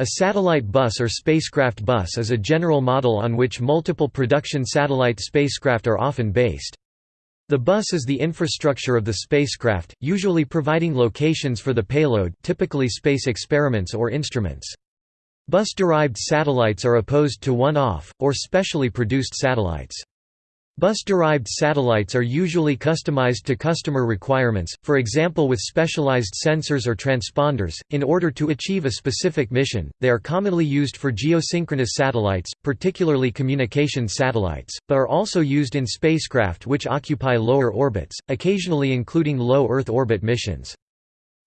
A satellite bus or spacecraft bus is a general model on which multiple production satellite spacecraft are often based. The bus is the infrastructure of the spacecraft, usually providing locations for the payload typically space experiments or instruments. Bus-derived satellites are opposed to one-off, or specially produced satellites. Bus-derived satellites are usually customized to customer requirements, for example with specialized sensors or transponders, in order to achieve a specific mission. They are commonly used for geosynchronous satellites, particularly communication satellites, but are also used in spacecraft which occupy lower orbits, occasionally including low Earth orbit missions.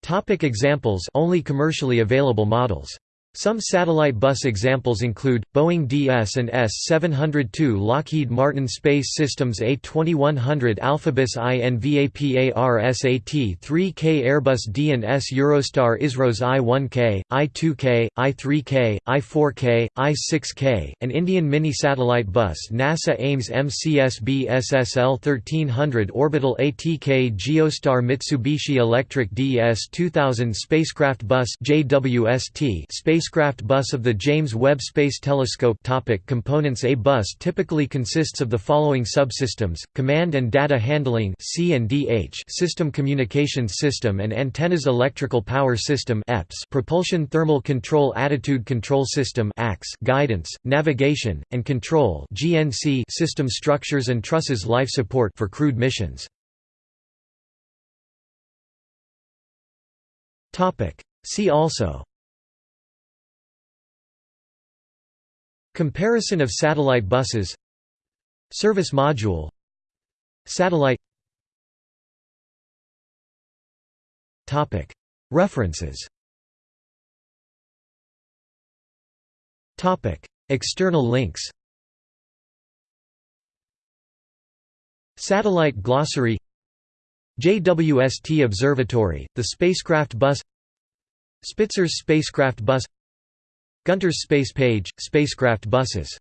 Topic examples only commercially available models some satellite bus examples include, Boeing DS and S-702 Lockheed Martin Space Systems A2100 Alphabus INVAPAR-SAT-3K Airbus D and S Eurostar ISRO's I-1K, I-2K, I-3K, I-4K, I-6K, an Indian mini-satellite bus NASA Ames MCSB SSL 1300 Orbital ATK Geostar Mitsubishi Electric DS-2000 Spacecraft Bus JWST Space spacecraft bus of the James Webb Space Telescope topic. Components A bus typically consists of the following subsystems, Command and Data Handling System Communications System and Antennas Electrical Power System Propulsion Thermal Control Attitude Control System Guidance, Navigation, and Control System Structures and Trusses Life Support for crewed missions. See also Comparison of satellite buses. Service module. Satellite. References. External links. Satellite glossary. JWST Observatory, the spacecraft bus. Spitzer's spacecraft bus Gunter's space page, spacecraft buses